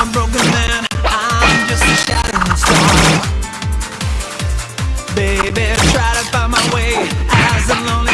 I'm a broken man, I'm just a shattering star. Baby, try to find my way. As a lonely